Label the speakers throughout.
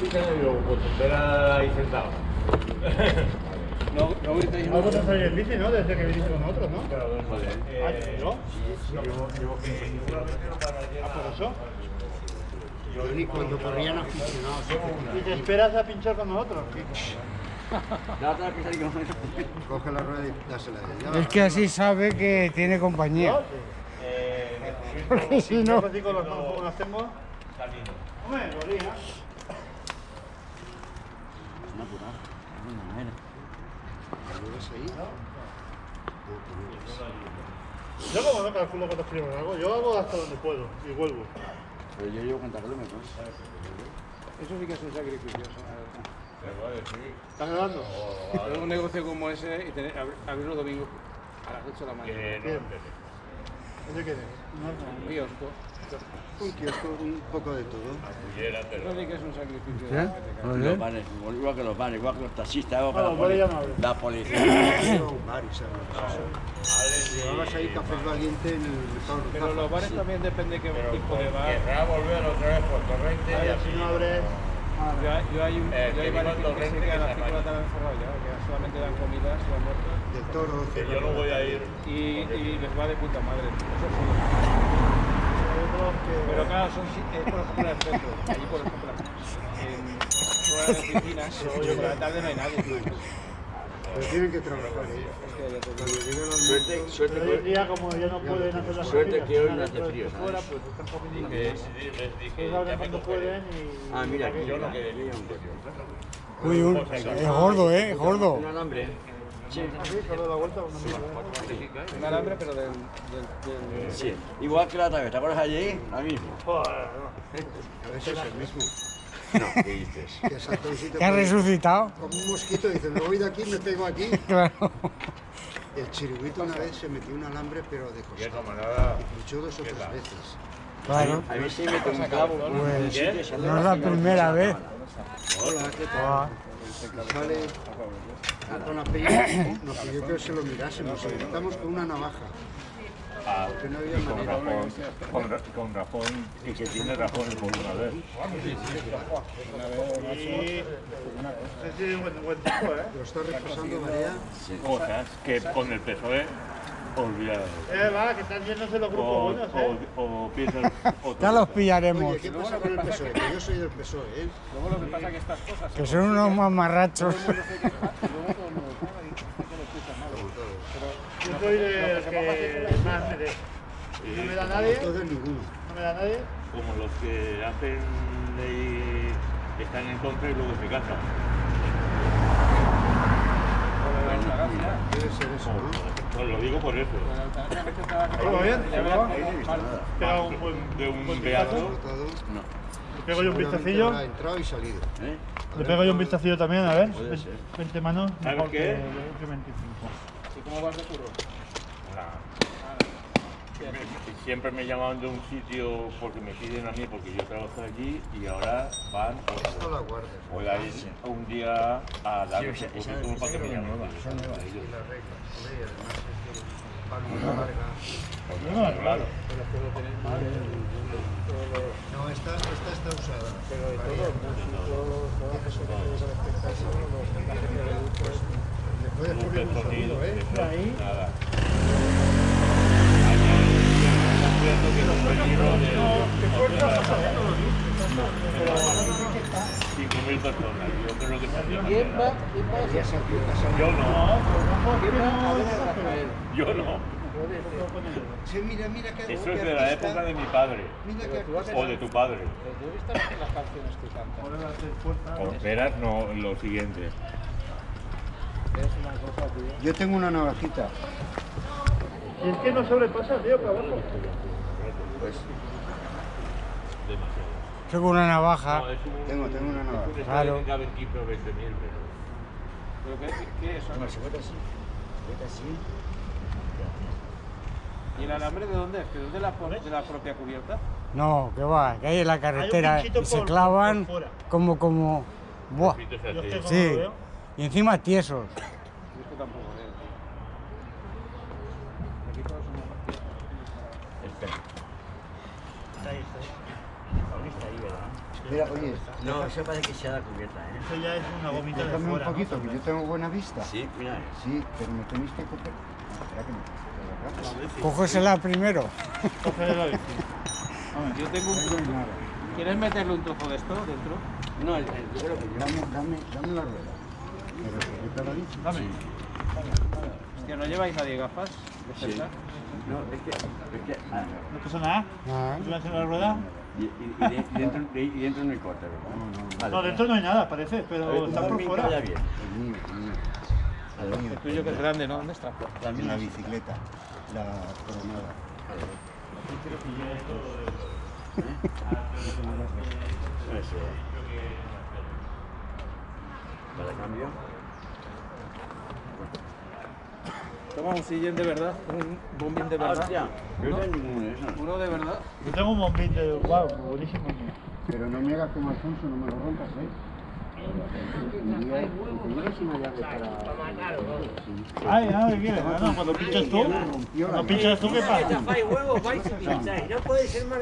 Speaker 1: pinchando y digo, pues espera ahí sentado.
Speaker 2: No, no gritéis
Speaker 3: No vosotros salís en bici, ¿no? Desde que viniste con nosotros, ¿no?
Speaker 1: Joder,
Speaker 3: Ah,
Speaker 1: eh,
Speaker 3: ¿yo?
Speaker 1: Llevo, llevo que no
Speaker 3: Ah, por eso.
Speaker 4: Yo ni cuando corrían aficionados.
Speaker 3: Y te esperas a pinchar con nosotros.
Speaker 2: Pizza no
Speaker 4: Coge la rueda y dásela a.
Speaker 5: Es que así sabe que tiene compañía.
Speaker 1: Eh,
Speaker 5: Porque si no...
Speaker 3: Tengo.
Speaker 1: Camino.
Speaker 3: Hombre, lo haría.
Speaker 2: Es natural. Es una manera.
Speaker 4: ¿Lo ves ahí?
Speaker 3: Yo como no calculo cuántos kilómetros hago, yo hago hasta donde puedo y vuelvo.
Speaker 2: Pero yo llevo 40 kilómetros. Eso sí que es un sacrificio.
Speaker 3: ¿Estás grabando?
Speaker 2: Pero un negocio como ese y tener, abrir, abrir los domingos a las 8 de la mañana.
Speaker 1: No.
Speaker 3: ¿Ese qué?
Speaker 2: Un kiosco.
Speaker 4: Un kiosco, un poco de todo.
Speaker 1: Pero.
Speaker 2: Eso sí que es un sacrificio.
Speaker 5: ¿Eh?
Speaker 6: Los bares, igual que los bares, igual que los taxistas, igual que
Speaker 3: Bueno,
Speaker 6: la, poli-
Speaker 3: no
Speaker 6: la policía.
Speaker 4: Iba a un bar y sabes. Llevabas ahí café valiente en el mercado
Speaker 2: Pero los bares también depende qué
Speaker 1: Pero
Speaker 2: tipo de bar.
Speaker 1: querrá volver otra vez por Torrente y así.
Speaker 3: si no abres.
Speaker 2: Yo, hay- yo hay, un,
Speaker 1: Eh,
Speaker 2: yo hay
Speaker 1: que
Speaker 2: bares
Speaker 1: viva
Speaker 2: que, que se quedan a
Speaker 1: que
Speaker 2: las
Speaker 1: se
Speaker 2: 5 de la tarde encerrados ya, que solamente dan comidas y almuerzos.
Speaker 4: Del toro.
Speaker 1: Que yo no voy a ir.
Speaker 2: Y, y les va de puta madre. Eso sí.
Speaker 3: Que.
Speaker 2: Pero claro, son, si- es por ejemplo en el centro. Allí, por ejemplo, en todas las oficinas, por la tarde no hay nadie.
Speaker 4: Pero tienen que trabajar.
Speaker 2: Es que
Speaker 6: Suerte, suerte
Speaker 3: hoy
Speaker 6: que,
Speaker 3: día, como ya no pueden hacer las
Speaker 6: Suerte que hoy no hace frío,
Speaker 3: fuera, pues están comiendo.
Speaker 1: Que les dije,
Speaker 3: Pues
Speaker 1: ya
Speaker 3: abren
Speaker 1: me
Speaker 3: cuando
Speaker 1: cogeré.
Speaker 3: pueden y.
Speaker 6: Ah, mira, aquí
Speaker 1: Yo no
Speaker 6: mira.
Speaker 1: quedé bien.
Speaker 5: Uy, un- es gordo, ¿eh? Gordo.
Speaker 6: un alambre. Sí,
Speaker 3: vuelta.
Speaker 2: Un alambre, pero del, del, del-
Speaker 6: sí. Igual que la otra vez, ¿te acuerdas allí? La misma.
Speaker 3: Joder, no.
Speaker 4: A veces es el mismo.
Speaker 6: No, ¿qué dices?
Speaker 5: Resucitado.
Speaker 4: Como un mosquito, dice, me voy de aquí, me pego aquí.
Speaker 5: Claro.
Speaker 4: El chiriguito una vez se metió un alambre, pero de
Speaker 1: Y
Speaker 4: costado. Y luchó dos o tres veces.
Speaker 5: Claro.
Speaker 6: A mí sí me un
Speaker 5: Pues,
Speaker 6: y
Speaker 5: no es la primera
Speaker 6: de
Speaker 5: vez.
Speaker 4: Hola, ¿qué tal? Y sale con la peña, nos pidió que se lo mirásemos. Y estamos con una navaja. Había
Speaker 1: y con razón, con, con razón, y que tiene razón el
Speaker 3: tiempo, ¿eh?
Speaker 4: Lo está repasando María.
Speaker 1: Cosas que con el PSOE olvidadas.
Speaker 3: Eh, va, que están yéndose los grupos
Speaker 1: O,
Speaker 3: buenos, ¿eh?
Speaker 1: o, o piensas otra
Speaker 5: ya los
Speaker 1: cosa.
Speaker 5: pillaremos.
Speaker 4: Oye, ¿qué pasa con el PSOE? Que yo soy del PSOE, ¿eh?
Speaker 2: Luego lo que pasa es que estas cosas
Speaker 5: Que son unos mamarrachos.
Speaker 3: Yo soy de los que más me. Y no me da nadie, no me da nadie.
Speaker 1: Como los que hacen ley, están en contra y luego se casan.
Speaker 4: Debe ser eso, ¿no?
Speaker 1: Pues lo digo por eso.
Speaker 3: ¿Todo bien? Pega un
Speaker 1: De
Speaker 3: buen,
Speaker 1: un- de beato.
Speaker 4: Votado.
Speaker 3: Le pego yo un vistacillo.
Speaker 4: habrá entrado y salido.
Speaker 6: ¿Eh?
Speaker 3: Le pego yo un vistacillo también, a ver.
Speaker 6: Puede ser.
Speaker 3: 20 manos,
Speaker 1: ¿Sabes qué?
Speaker 3: que, que 25.
Speaker 2: ¿Y cómo vas de curro?
Speaker 1: Siempre me llaman de un sitio porque me piden a mí, porque yo trabajo allí y ahora van
Speaker 4: Esto
Speaker 1: o
Speaker 4: la guardas.
Speaker 1: voy a ir un día a dar
Speaker 6: Sí,
Speaker 1: ese
Speaker 6: esa- esa-
Speaker 1: currículum para que
Speaker 6: esa
Speaker 1: me
Speaker 6: es
Speaker 1: llamen.
Speaker 6: nueva, esa es nueva.
Speaker 4: Y las reglas. Además es que van muy larga.
Speaker 1: Pues, Claro.
Speaker 4: No, esta, esta está usada.
Speaker 2: Pero de todo,
Speaker 4: un ¿eh? empieza a salir.
Speaker 1: Yo no,
Speaker 2: ¿Quién va? A ver a Rafael.
Speaker 1: yo no.
Speaker 4: Sí, mira, mira que
Speaker 1: Eso es de la época de mi padre
Speaker 4: Mira que
Speaker 1: o de tu padre.
Speaker 2: Las canciones que cantan.
Speaker 1: O esperas, no, lo siguiente.
Speaker 4: Yo tengo una navajita.
Speaker 3: Y es que no sobrepasa, tío, para abajo.
Speaker 4: Pues
Speaker 5: con una navaja.
Speaker 1: No, es un,
Speaker 4: Tengo- tengo una navaja.
Speaker 1: Es un
Speaker 5: Claro.
Speaker 1: que caben 15 o 20 mil, pero...
Speaker 2: ¿Pero qué, qué es?
Speaker 6: Bueno, se así. Así.
Speaker 2: ¿Y el alambre de dónde es? ¿Que es de la, de la propia cubierta?
Speaker 5: No, que va, que hay en la carretera y se
Speaker 3: por-
Speaker 5: clavan
Speaker 3: por
Speaker 5: como, como, buah, sí, y encima tiesos.
Speaker 2: Es tampoco. Aquí todos somos
Speaker 6: Espera.
Speaker 3: Está ahí, está ahí.
Speaker 1: Está ahí, ¿verdad?
Speaker 4: Mira, oye,
Speaker 6: No, eso parece que sea la cubierta, ¿eh?
Speaker 3: Eso ya es una gomita de
Speaker 4: un
Speaker 3: fuera. ¿no?
Speaker 4: poquito, que yo tengo buena vista.
Speaker 6: Sí, mira.
Speaker 4: Sí, pero me tenéis que coger. Espera que me
Speaker 5: Cógesela primero.
Speaker 3: Coge la bici.
Speaker 2: Hombre, yo tengo un truco.
Speaker 4: nada.
Speaker 2: ¿Quieres meterle un trozo de esto dentro?
Speaker 6: No, el, el, yo creo que yo.
Speaker 4: Dame, dame, dame la rueda. ¿Me respeta la bici?
Speaker 3: Dame.
Speaker 2: ¿No lleváis nadie gafas de
Speaker 6: Sí. No, es que. Es que ah,
Speaker 3: No pasa nada.
Speaker 5: Ah,
Speaker 3: ¿Tú vas a la rueda?
Speaker 6: y, y, y, de- y dentro, y, dentro no hay corte, ¿verdad?
Speaker 4: No, no, no.
Speaker 6: Vale.
Speaker 3: No, dentro no hay nada, parece, pero está por fuera.
Speaker 4: El mío, el mío. El mío.
Speaker 2: El tuyo que es grande, ¿no? ¿Dónde está?
Speaker 4: También la bicicleta, la coronada.
Speaker 6: Para cambio.
Speaker 2: Toma un sillón de verdad, un bombín de verdad.
Speaker 6: Hostia, yo no tengo de esos.
Speaker 2: Uno de verdad.
Speaker 3: Yo tengo un bombín de. Wow, buenísimo.
Speaker 4: Pero no me hagas como Alfonso, no me lo rompas, ¿eh?
Speaker 3: Ay, ah, ¿qué quieres? Ah, no, cuando pinchas tú. Cuando pinchas tú, ¿qué pasa?
Speaker 7: Chafáis huevos, vais y pincháis. No puede ser más.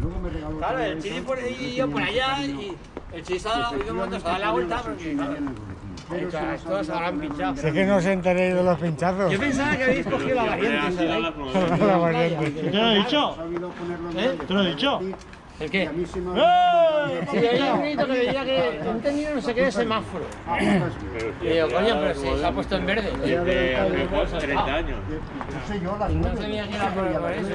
Speaker 4: Luego me regaló...
Speaker 7: Claro, el chili por ahí y yo por allá y el chili se ha dado la vuelta porque
Speaker 4: Pero
Speaker 7: todos habrán pinchado.
Speaker 5: sé que no se enteréis de los pinchazos.
Speaker 7: Yo pensaba que habéis cogido la variante.
Speaker 5: La variante.
Speaker 3: ¿Te lo he dicho?
Speaker 7: ¿Eh?
Speaker 3: ¿Te lo he dicho?
Speaker 7: ¿El qué?
Speaker 3: ¡Eh!
Speaker 7: Sí, había un grito que decía que he entendido no sé qué de semáforo.
Speaker 4: Ah, pues,
Speaker 7: Y digo, coño, pero si se ha puesto en verde.
Speaker 1: Desde hace pues, 30 años.
Speaker 4: No sé yo las
Speaker 7: No tenía que ir a por, por eso.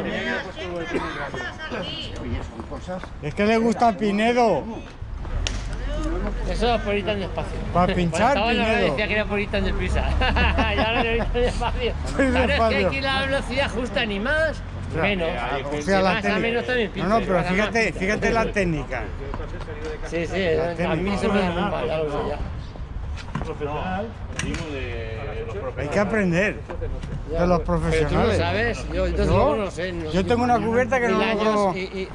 Speaker 4: Oye, son cosas...
Speaker 5: Es que le gusta a Pinedo.
Speaker 7: Eso por ir tan despacio.
Speaker 5: Para pinchar,
Speaker 7: Cuando estaba la
Speaker 5: Pinedo.
Speaker 7: decía que era por ir tan deprisa. y ahora no ir tan despacio. Claro, es que
Speaker 5: despacio.
Speaker 7: aquí la velocidad justa ni más, menos.
Speaker 5: O
Speaker 7: Si
Speaker 5: sea, la
Speaker 7: vas a menos también
Speaker 5: técnica. No, no, pero
Speaker 7: a más,
Speaker 5: fíjate, fíjate la técnica.
Speaker 7: Sí, sí, a mí se me da muy mal, ya lo sé ya.
Speaker 5: Hay
Speaker 1: profesionales.
Speaker 5: que aprender de los
Speaker 7: Pero tú lo
Speaker 5: profesionales.
Speaker 7: sabes, yo entonces
Speaker 5: Yo-
Speaker 7: luego no sé. no-
Speaker 5: Yo tengo una cubierta que no logro...
Speaker 7: y, y-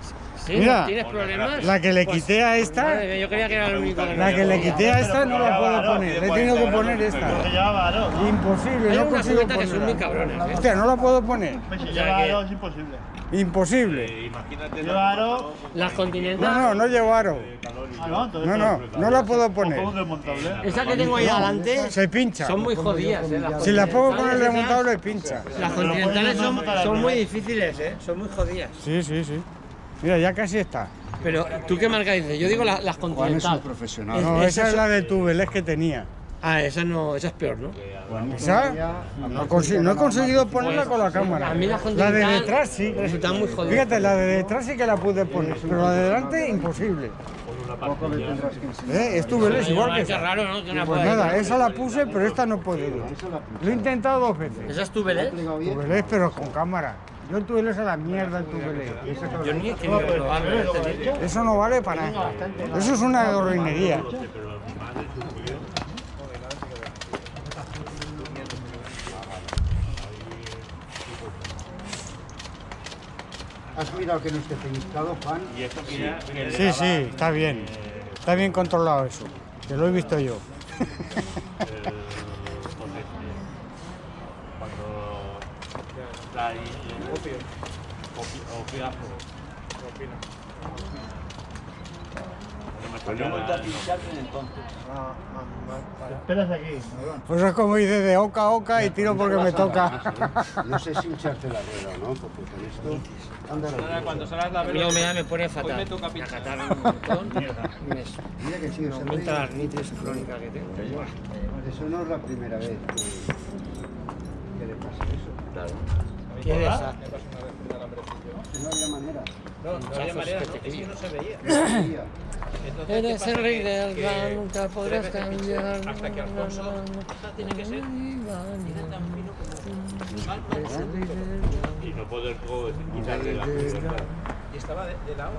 Speaker 7: ¿Sí?
Speaker 5: Mira,
Speaker 7: ¿Tienes problemas?
Speaker 5: La que le
Speaker 7: Pues,
Speaker 5: quité a esta,
Speaker 7: madre yo creía que era el único que no
Speaker 5: la que le quité a esta no la puedo poner. Le he tenido que poner esta.
Speaker 3: ¿no?
Speaker 5: Imposible, no consigo
Speaker 7: que son muy cabrones,
Speaker 5: ponerla.
Speaker 7: ¿eh?
Speaker 5: Hostia, no la puedo poner.
Speaker 3: Pues si
Speaker 7: O sea
Speaker 3: lleva
Speaker 7: que-
Speaker 3: Aro es imposible.
Speaker 5: Imposible.
Speaker 1: Eh, Imagínate.
Speaker 3: Lleva Aro.
Speaker 7: Las
Speaker 5: No,
Speaker 7: continentales.
Speaker 5: no, no llevo aro.
Speaker 3: Ah, no.
Speaker 5: No, no, no la puedo poner.
Speaker 3: desmontable.
Speaker 7: Esas que tengo ahí adelante
Speaker 5: Se pincha.
Speaker 7: son muy jodidas, ¿eh? Las
Speaker 5: Si la pongo con el
Speaker 7: esas-
Speaker 5: pincha.
Speaker 7: Las continentales son, son muy difíciles, ¿eh? Son muy jodidas.
Speaker 5: Sí, sí, sí. Mira, ya casi está.
Speaker 7: Pero, ¿tú qué marca dices? Yo digo la- las
Speaker 4: Juan es profesional.
Speaker 5: No,
Speaker 7: Esas
Speaker 5: esa es la de Tubeles que tenía.
Speaker 7: Ah, esa no, esa es peor, ¿no?
Speaker 5: ¿Esa? No, no he conseguido ponerla con la cámara.
Speaker 7: A mí la
Speaker 5: La de
Speaker 7: continental
Speaker 5: detrás sí.
Speaker 7: resultan muy jodidas.
Speaker 5: Fíjate, la de detrás sí que la pude poner, pero la de delante imposible. ¿Eh? Es Tubeles igual que esa.
Speaker 7: raro, ¿no? Que una
Speaker 5: Pues nada, esa la puse, pero esta no puedo.
Speaker 4: Esa la
Speaker 5: Lo he intentado dos veces.
Speaker 7: Esa es tu belé.
Speaker 4: plegado bien.
Speaker 5: Tubeles, pero con cámara. Yo el Tubeles a la mierda el Tubeles.
Speaker 7: Yo ni he querido probarlo. ¿eh?
Speaker 5: Eso no vale para nada. Eso es una gorrinería.
Speaker 4: ¿Has mirado que no esté pellizcado, Juan?
Speaker 5: Sí, sí, está bien. Está bien controlado eso. Que lo he visto yo.
Speaker 1: no
Speaker 6: vuelto a
Speaker 1: nada,
Speaker 6: pincharte entonces.
Speaker 3: Esperas aquí.
Speaker 5: Pues es como dice de oca a oca y tiro porque me toca.
Speaker 4: No sé si hincharte la rueda o no, porque con esto... Anda,
Speaker 2: cuando salgas la
Speaker 7: A mí la humedad me pone fatal.
Speaker 2: me toca pinchar.
Speaker 7: un montón. y
Speaker 4: Mira que sí,
Speaker 7: me aumenta la artritis crónica que tengo.
Speaker 4: Eso no es la primera vez que, que le pasa eso.
Speaker 7: ¿Qué
Speaker 4: no había manera.
Speaker 2: No, no había manera,
Speaker 7: que
Speaker 2: no,
Speaker 7: te
Speaker 2: es que no se veía.
Speaker 4: No había.
Speaker 2: Entonces, ¿qué
Speaker 7: Eres el rey del
Speaker 2: Que-
Speaker 7: gran, nunca podrás cambiar.
Speaker 2: Hasta que Alfonso tiene que ser.
Speaker 1: Y no poder quitarle la.
Speaker 2: Y estaba de, de lado.